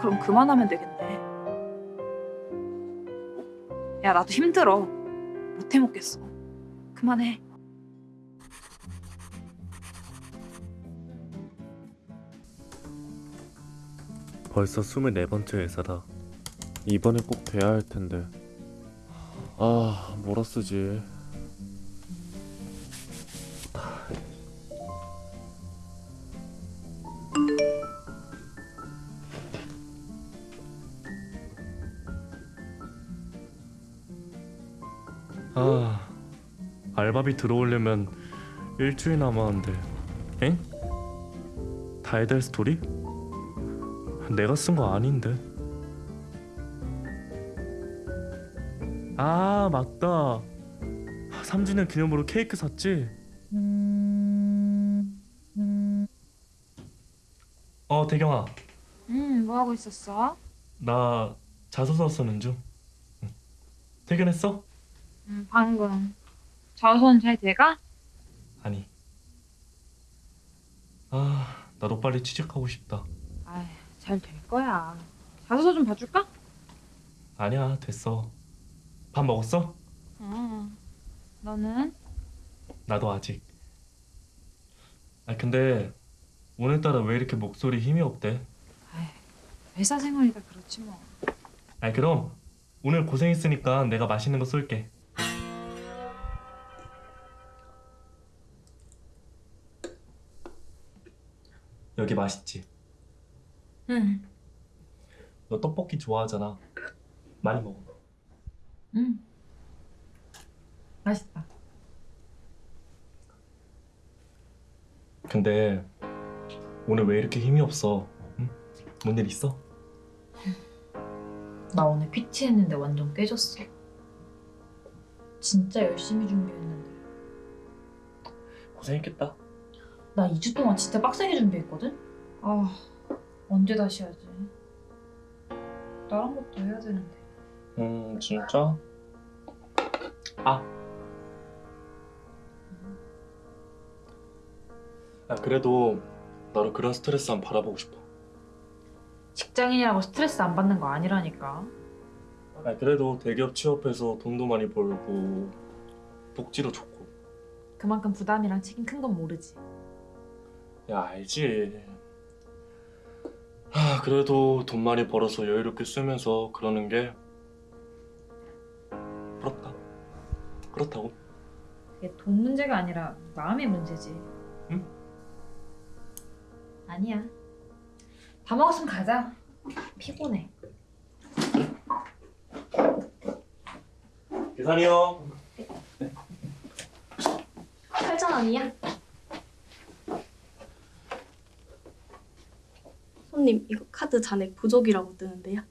그럼 그만하면 되겠네. 야, 나도 힘들어. 못 해먹겠어. 그만해. 벌써 24번째 회사다. 이번에 꼭 돼야 할 텐데. 아, 뭐라 쓰지? 알바비 들어오려면 일주일 남았는데. 엥? 달달 스토리? 내가 쓴 거 아닌데. 아 맞다. 3주년 기념으로 케이크 샀지? 어 대경아, 음, 뭐 하고 있었어? 나 자소서 쓰는 중. 응. 퇴근했어? 음, 방금. 잘 돼가? 아니. 아 나도 빨리 취직하고 싶다. 아이, 잘될 거야. 자소서 좀 봐줄까? 아니야 됐어. 밥 먹었어? 응. 너는? 나도 아직. 아 근데 오늘따라 왜 이렇게 목소리 힘이 없대? 회사 생활이다 그렇지 뭐. 아 그럼 오늘 고생했으니까 내가 맛있는 거 쏠게. 여기 맛있지? 응. 너 떡볶이 좋아하잖아. 많이 먹어. 응. 맛있다. 근데 오늘 왜 이렇게 힘이 없어? 응? 뭔 일 있어? 나 오늘 PT 했는데 완전 깨졌어. 진짜 열심히 준비했는데. 고생했겠다. 나 2주 동안 진짜 빡세게 준비했거든? 아, 언제 다시 하지? 다른 것도 해야 되는데. 음 진짜? 아. 아 그래도 나로 그런 스트레스 안 받아보고 싶어. 직장인이라고 스트레스 안 받는 거 아니라니까. 아 그래도 대기업 취업해서 돈도 많이 벌고 복지도 좋고. 그만큼 부담이랑 책임 큰 건 모르지. 야 알지. 아 그래도 돈 많이 벌어서 여유롭게 쓰면서 그러는 게 부럽다. 그렇다고. 그게 돈 문제가 아니라 마음의 문제지. 응? 아니야. 다 먹었으면 가자. 피곤해. 계산이요. 8,000원이야? 손님 이거 카드 잔액 부족이라고 뜨는데요.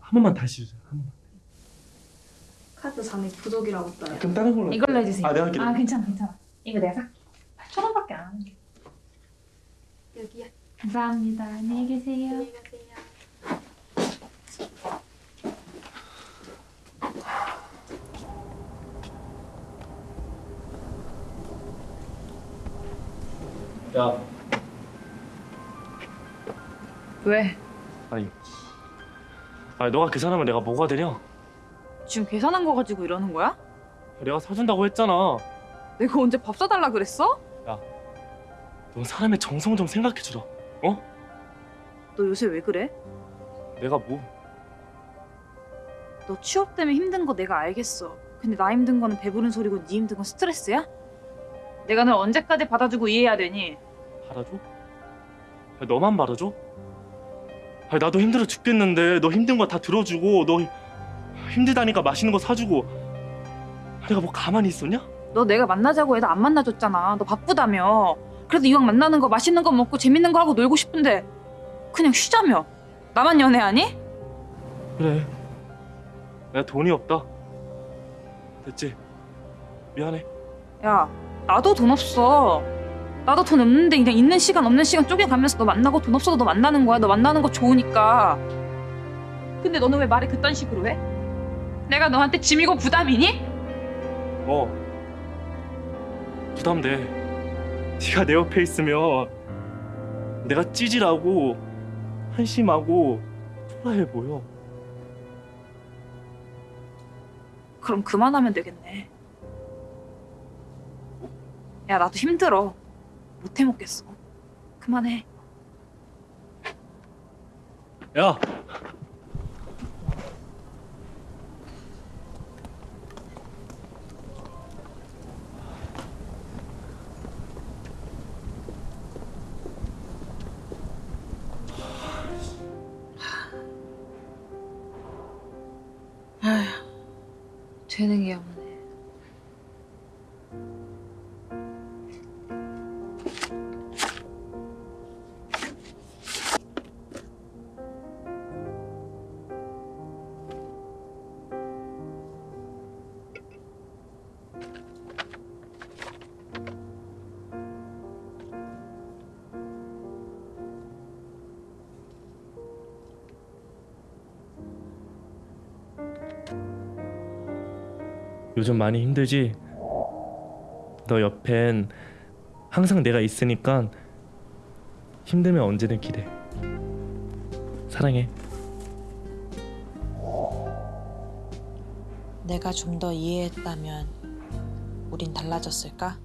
한 번만 다시 주세요. 한 번만. 카드 잔액 부족이라고 떠요. 그럼 다른 걸로. 이걸로 해주세요. 아 내가 할게. 아 괜찮아 괜찮아. 이거 내가 살게. 천 원밖에 안 하는데. 여기요. 감사합니다. 안녕히 계세요. 안녕히 가세요. 야 왜? 아니. 아니 너가 계산하면 내가 뭐가 되냐? 지금 계산한 거 가지고 이러는 거야? 내가 사준다고 했잖아. 내가 언제 밥 사달라 그랬어? 너 사람의 정성 좀 생각해주라. 너 요새 왜 그래? 내가 뭐? 너 취업 때문에 힘든 거 내가 알겠어. 근데 나 힘든 거는 배부른 소리고 네 힘든 건 스트레스야? 내가 널 언제까지 받아주고 이해해야 되니? 받아줘? 아니, 너만 받아줘? 아니, 나도 힘들어 죽겠는데 너 힘든 거 다 들어주고 너 힘들다니까 맛있는 거 사주고 내가 뭐 가만히 있었냐? 너 내가 만나자고 해도 안 만나줬잖아. 너 바쁘다며. 그래도 이왕 만나는 거 맛있는 거 먹고 재밌는 거 하고 놀고 싶은데 그냥 쉬자며. 나만 연애하니? 그래 내가 돈이 없다 됐지? 미안해 야, 나도 돈 없어. 나도 돈 없는데 그냥 있는 시간 없는 시간 쪼개가면서 너 만나고 돈 없어도 너 만나는 거야. 너 만나는 거 좋으니까. 근데 너는 왜 말을 그딴 식으로 해? 내가 너한테 짐이고 부담이니? 어 부담돼 네가 내 옆에 있으면 내가 찌질하고 한심하고 초라해 보여. 그럼 그만하면 되겠네. 야, 나도 힘들어. 못 해먹겠어. 그만해. 야, 아휴, 되는 게 없네. 요즘 많이 힘들지? 너 옆엔 항상 내가 있으니까 힘들면 언제든 기대. 사랑해. 내가 좀 더 이해했다면 우린 달라졌을까?